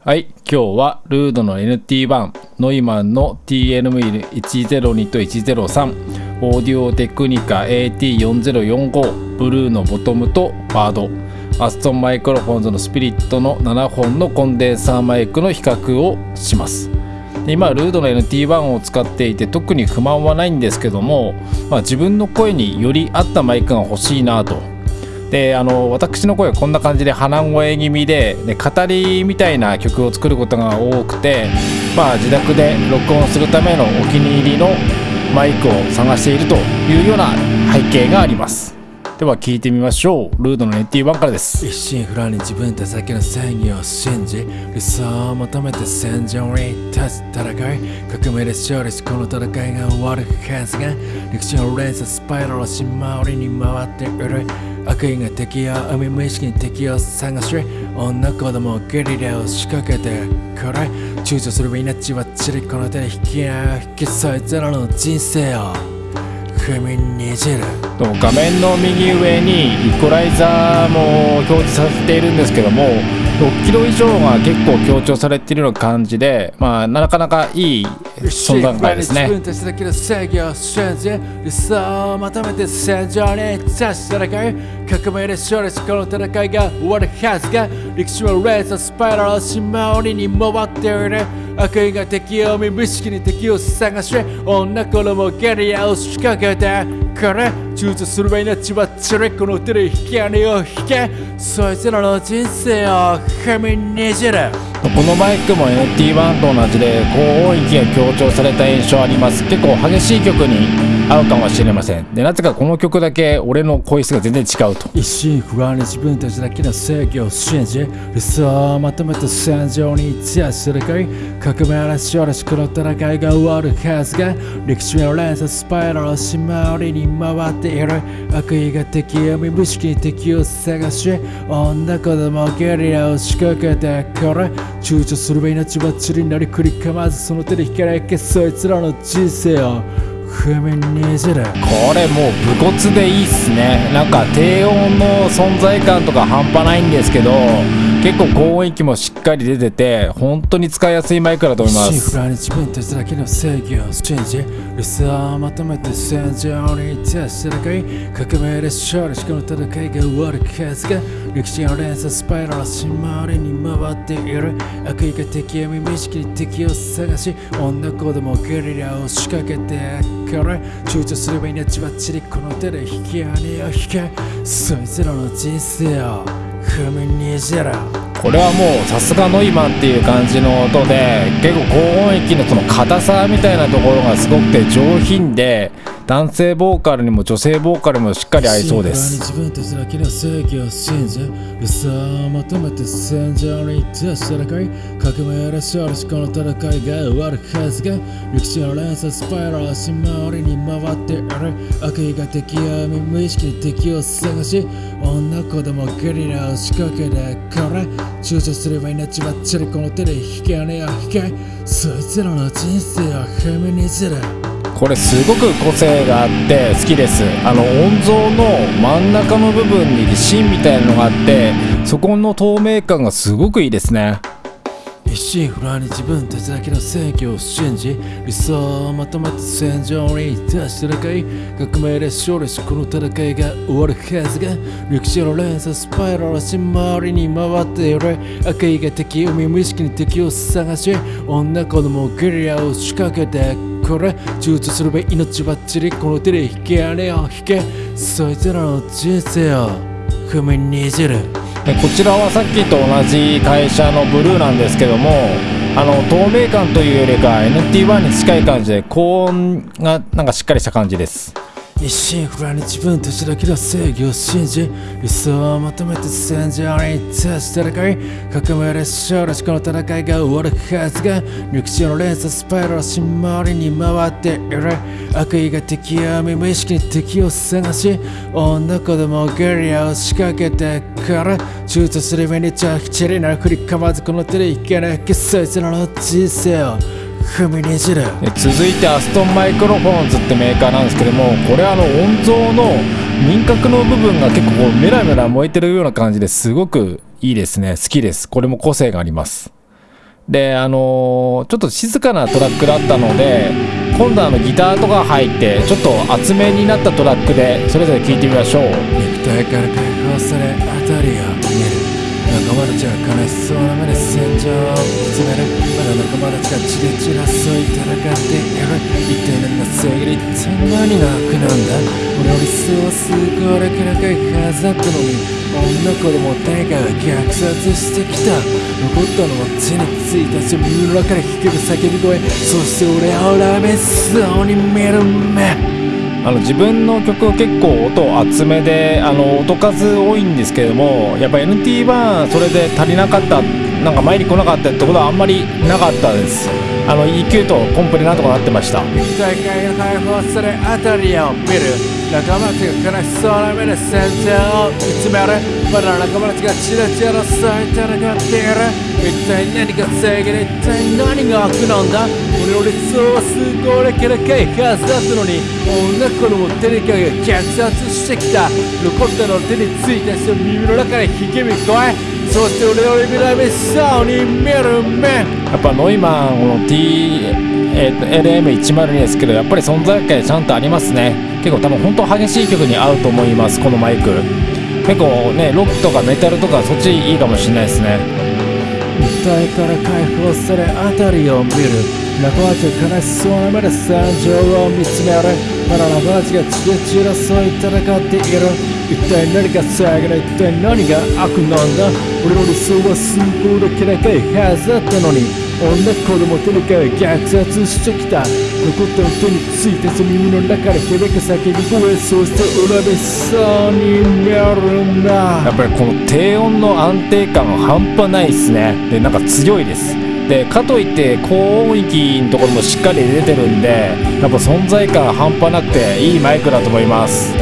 はい、今日はルードの NT1、ノイマンの TNV102 と103、オーディオテクニカ AT4045、ブルーのボトムとバード、アストンマイクロフォンズのスピリットの7本のコンデンサーマイクの比較をします。今ルードの NT1 を使っていて特に不満はないんですけども、まあ、自分の声により合ったマイクが欲しいなとであの私の声はこんな感じで鼻声気味でで語りみたいな曲を作ることが多くて、まあ、自宅で録音するためのお気に入りのマイクを探しているというような背景があります。では聞いてみましょう。ルードの NT1 からです。一心不乱に自分たちだけの正義を信じ理想を求めて戦場に立つ戦い革命で勝利しこの戦いが終わるはずが歴史の連鎖スパイラルを島折りに回っている。悪意が敵を生み無意識に敵を探し女子供ゲリラを仕掛けてこれ躊躇する命はちりこの手で引き合う。引き裂いてらの人生を。画面の右上にイコライザーも表示させているんですけども6キロ以上が結構強調されているような感じで、まあ、なかなかいい存在感ですね。理想を求めて戦場に立ち戦い革命で勝利しこの戦いが終わるはずが歴史はレーザースパイラルを島折りに回っている悪意が敵を見無意識に敵を探し女子供ゲリアを仕掛けてこれ躊躇するば命はチレコの手で引き金を引け。そいつらの人生を踏みにじる。このマイクも NT1 と同じで高音域が強調された印象あります。結構激しい曲に合うかもしれません。でなぜかこの曲だけ俺の声質が全然違うと。一心不乱に自分たちだけの正義を信じ理想をまとめて戦場に立ちするかい革命で勝利しこの戦いが終わるはずが歴史の連鎖スパイラルを島折りに回っている。悪意が敵を見無意識に敵を探し女子供ゲリラを仕掛けてこれ躊躇するば命はちりなり繰りかまずその手で引かれけそいつらの人生を。踏みにじる。これもう武骨でいいっすね。なんか低音の存在感とか半端ないんですけど結構高音域もしっかり出てて本当に使いやすいマイクだと思います。シフラに自分たちだけの正義を信じ理想をまとめて戦場に立ち戦い革命で勝利しこの戦いが終わるはずが歴史の連鎖スパイラル島りに回っている。悪意が敵を無意識に敵を探し女子供ゲリラを仕掛けてから躊躇すれば命はちりこの手で引き金を引け。そいつらの人生を。これはもうさすがノイマンっていう感じの音で結構高音域のその硬さみたいなところがすごくて上品で男性ボーカルにも女性ボーカルにもしっかり合いそうです。自分たちだけの正義を信じ理想を求めて戦場に立ち戦い革命で勝利しこの戦いが終わるはずが歴史の連鎖スパイラル島折りに回っている悪意が敵を見無意識に敵を探し女子供ゲリラを仕掛けてから躊躇すれば命はチリこの手で引き金を引けそいつらの人生を踏みにじるこれすごく個性があって好きです。あの音像の真ん中の部分に芯みたいなのがあってそこの透明感がすごくいいですね。一心不乱に自分たちだけの正義を信じ理想をまとめて戦場に立ち戦い革命で勝利しこの戦いが終わるはずが歴史の連鎖スパイラル島りに回っている悪意が敵を無意識に敵を探し女子供ゲリラを仕掛けてこれ躊躇するべ命ばっちりこの手で引き金を引けそいつらの人生を踏みにじる。でこちらはさっきと同じ会社のブルーなんですけどもあの透明感というよりか NT1 に近い感じで高音がなんかしっかりした感じです。一心不乱に自分たちだけの正義を信じ理想を求めて戦場に立ち戦い革命で勝利しこの戦いが終わるはずが歴史の連鎖スパイラル島りに回っている。悪意が敵を見無意識に敵を探し女子供ゲリラを仕掛けてから躊躇する目にちゃきちりな振りかまずこの手で引けなきそいつらの人生を。踏みにじる。で続いてアストンマイクロフォンズってメーカーなんですけどもこれあの音像の輪郭の部分が結構こうメラメラ燃えてるような感じですごくいいですね。好きです。これも個性があります。であのーちょっと静かなトラックだったので今度はあのギターとか入ってちょっと厚めになったトラックでそれぞれ聴いてみましょう。肉体から解放され辺りを見る仲間たちは悲しそうな目で戦場を見つめるまだ仲間たちが血で散らそうい戦っている一体何が正義で一体何が悪なんだ俺の理想はすごいだけ高いはずだったのに女子供誰かが虐殺してきた残ったのは手についたし耳の中で聞ける叫び声そして俺は恨めそうに見る目あの自分の曲結構音厚めであの音数多いんですけれどもやっぱ NT バーンそれで足りなかったなんか前に来なかったってことはあんまりなかったです。あの EQ とコンプリなんとかなってました。大会が解放され辺りを見る。仲間たちが悲しそうな目で戦場を見つめる。まだ仲間たちがチラチラ争い戦っている一体何が正義で一体何が悪なんだ？俺の理想はすごいだけ高いはずだったのに女子供誰かが虐殺してきた。残ったの手についた人耳の中で響く声そして俺の指らめそうに見る目。やっぱノイマンこの T えーと LM102 ですけどやっぱり存在感ちゃんとありますね。結構多分本当激しい曲に合うと思いますこのマイク。結構ねロックとかメタルとかそっちいいかもしれないですね。肉体から解放され辺りを見る。仲間たちが悲しそうな目で惨状を見つめる。まだ仲間たちが血で散らそうい戦っている。一体何が正義だ一体何が悪なんだ？俺の理想は崇高でき高いはずだったのに。女子供とにかく虐殺してきた残ったの手についてその耳の中で響く叫び声そして恨みそうになるな。やっぱりこの低音の安定感は半端ないですね。でなんか強いです。でかといって高音域のところもしっかり出てるんでやっぱ存在感半端なくていいマイクだと思います。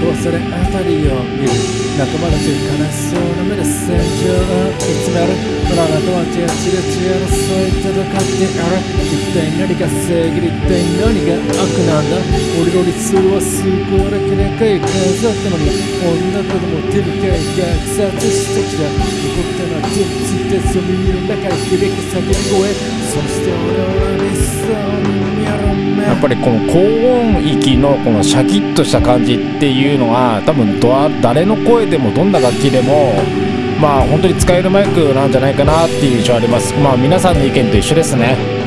Mexico. 解放され辺りを見る仲間たち悲しそうな目で戦場を見つめるほら仲間たちが血で血争い戦っている一体何が正義で一体何が悪なんだ俺の理想は崇高だけ高いはずだったのに女子供手にかい虐殺してきた残ったのは手ついてその耳の中で響く叫び声そして俺は恨みそうに見やっぱりこの高音域のこのシャキッとした感じっていうのはあ多分ど誰の声でもどんな楽器でもまあ本当に使えるマイクなんじゃないかなっていう印象あります。まあ皆さんの意見と一緒ですね。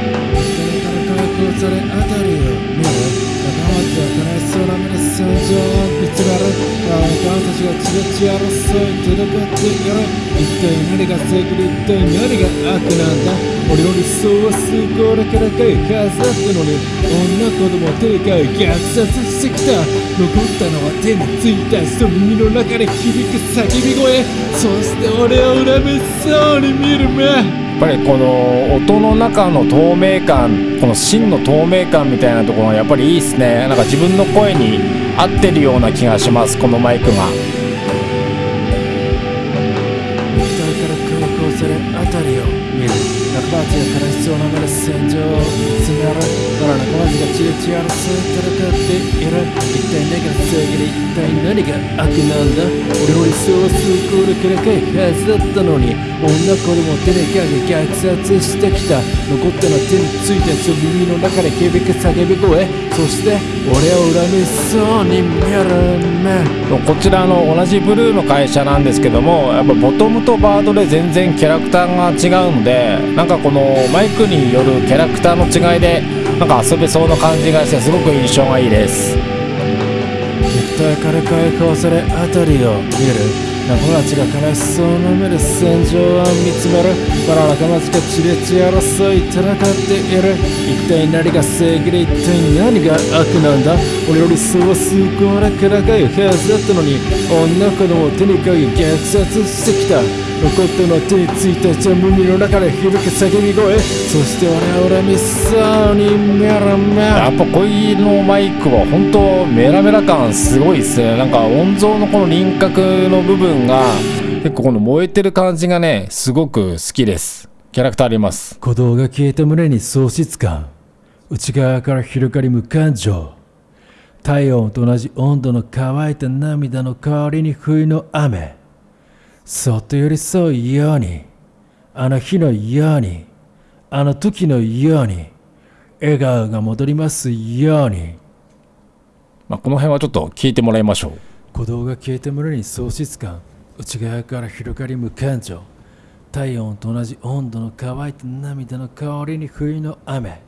ちが血で血争い戦っている一体何が正義で一体何が悪なんだ俺の理想は崇高だけ高いはずだったのに女子供手にかい虐殺してきた残ったのは手についた人耳の中で響く叫び声そして俺を恨めそうに見る目やっぱりこの音の中の透明感この芯の透明感みたいなところがやっぱりいいですねなんか自分の声に合ってるような気がしますこのマイクが仲間たちが悲しそうな目で戦場を見つめるまだ仲間たちが血で血争い戦っている一体何が正義で一体何が悪なんだ俺の理想は崇高で高いはずだったのに女子供手にかけ虐殺してきた残ったのは手についたその耳の中で響く叫び声そして俺を恨みそうに見る目こちらの同じブルーの会社なんですけどもやっぱボトムとバードで全然キャラクターが違うのでなんかこのマイクによるキャラクターの違いでなんか遊べそうな感じがしてすごく印象がいいです。肉体から解放され辺りを見る。仲間たちが悲しそうな目で戦場を見つめる。まだ仲間たちが血で血争い戦っている。一体何が正義で一体何が悪なんだ。俺の理想は崇高な高いはずだったのに女子供を手にかけ虐殺してきた。残ったのは手についたジャム耳の中で響く叫び声。そして俺は恨みそうに見る目やっぱこういうのマイクは本当メラメラ感すごいですね。なんか音像のこの輪郭の部分が結構この燃えてる感じがねすごく好きです。キャラクターあります。鼓動が消えた胸に喪失感。内側から広がり無感情。体温と同じ温度の乾いた涙の代わりに冬の雨そっと寄り添うようにあの日のようにあの時のように笑顔が戻りますように。まあ、この辺はちょっと聞いてもらいましょう。鼓動が消えて胸に喪失感内側から広がり無感情体温と同じ温度の乾いた涙の香りに冬の雨。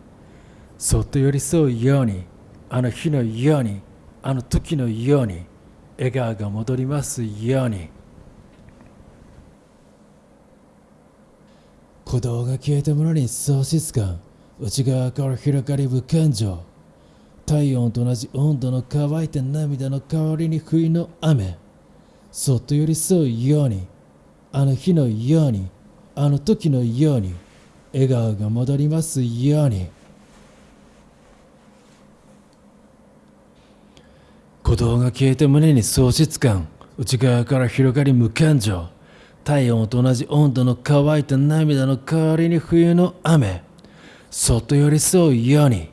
そっと寄り添うようにあの日のようにあの時のように笑顔が戻りますように鼓動が消えた胸に喪失感内側から広がり無感情。体温と同じ温度の乾いた涙の代わりに冬の雨。そっと寄り添うように。あの日のように。あの時のように。笑顔が戻りますように。鼓動が消えて胸に喪失感。内側から広がり無感情。体温と同じ温度の乾いた涙の代わりに冬の雨。そっと寄り添うように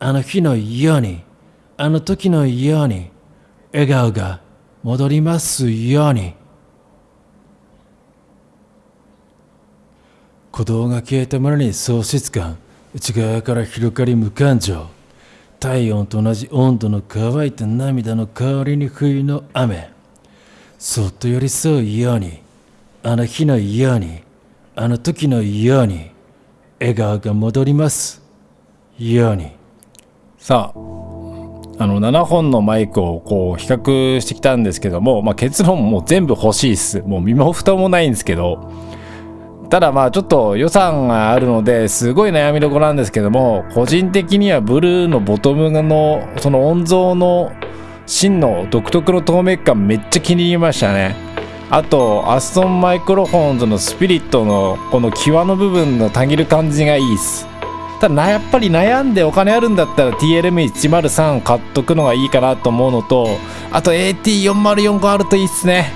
あの日のようにあの時のように笑顔が戻りますように。鼓動が消えた村に喪失感内側から広がり無感情。体温と同じ温度の乾いた涙の代わりに冬の雨。そっと寄り添うようにあの日のようにあの時のように笑顔が戻ります。ように。さああの7本のマイクをこう比較してきたんですけども、まあ、結論もう全部欲しいっす。もう身も蓋もないんですけど。ただまあちょっと予算があるのですごい悩みどころなんですけども個人的にはブルーのボトムのその音像の芯の独特の透明感めっちゃ気に入りましたね。あとアストンマイクロフォンズのスピリットのこの際の部分のたぎる感じがいいっす。ただやっぱり悩んでお金あるんだったら TLM103 買っとくのがいいかなと思うのとあと AT4045 あるといいっすね。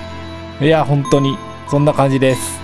いや本当に。そんな感じです。